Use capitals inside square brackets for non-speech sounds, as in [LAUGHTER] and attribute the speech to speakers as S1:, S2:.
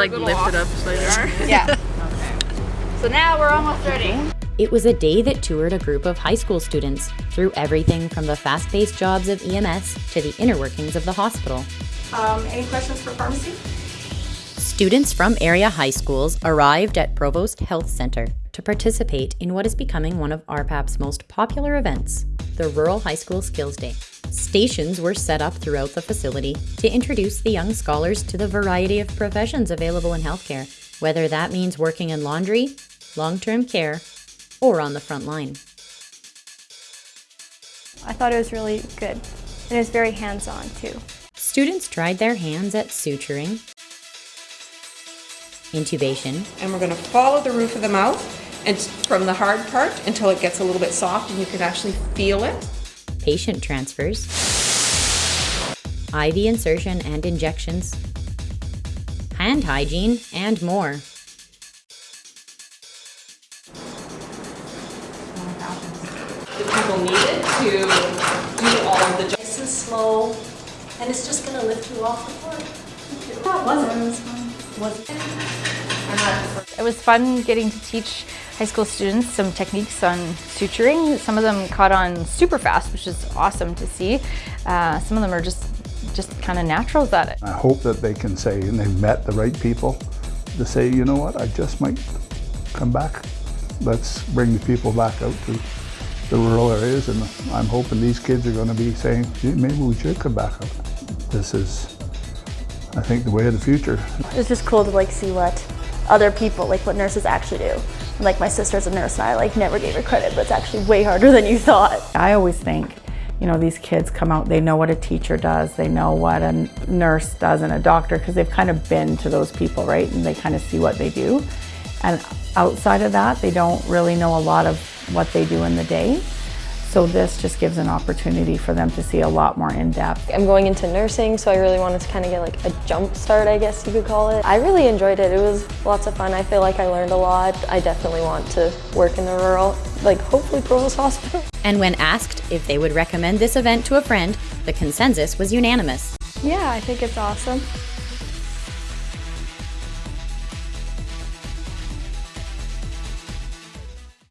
S1: Like lift it up slightly. [LAUGHS] [LAUGHS]
S2: Yeah. So now we're almost ready.
S3: It was a day that toured a group of high school students through everything from the fast-paced jobs of EMS to the inner workings of the hospital.
S4: Um, any questions for pharmacy?
S3: Students from area high schools arrived at Provost Health Center to participate in what is becoming one of RPAP's most popular events, the Rural High School Skills Day. Stations were set up throughout the facility to introduce the young scholars to the variety of professions available in healthcare, whether that means working in laundry, long-term care, or on the front line.
S5: I thought it was really good. And it was very hands-on too.
S3: Students tried their hands at suturing, intubation,
S4: And we're going to follow the roof of the mouth and from the hard part until it gets a little bit soft and you can actually feel it.
S3: Patient transfers, IV insertion and injections, hand hygiene, and more.
S6: the people needed to do all of the jobs. Nice and slow, and it's just gonna lift you off the floor. How was it? It was fun. Was it? I'm not
S2: It was fun getting to teach high school students some techniques on suturing. Some of them caught on super fast, which is awesome to see. Uh, some of them are just just kind of naturals at it.
S7: I hope that they can say, and they've met the right people, to say, you know what, I just might come back. Let's bring the people back out to the rural areas, and I'm hoping these kids are going to be saying, "Gee, maybe we should come back out. This is, I think, the way of the future.
S5: It's just cool to like see what other people, like what nurses actually do. Like my sister's a nurse and I like never gave her credit, but it's actually way harder than you thought.
S8: I always think, you know, these kids come out, they know what a teacher does, they know what a nurse does and a doctor because they've kind of been to those people, right? And they kind of see what they do. And outside of that, they don't really know a lot of what they do in the day. So this just gives an opportunity for them to see a lot more in depth.
S9: I'm going into nursing, so I really wanted to kind of get like a jump start, I guess you could call it. I really enjoyed it. It was lots of fun. I feel like I learned a lot. I definitely want to work in the rural, like hopefully Provost [LAUGHS] Hospital.
S3: And when asked if they would recommend this event to a friend, the consensus was unanimous.
S5: Yeah, I think it's awesome.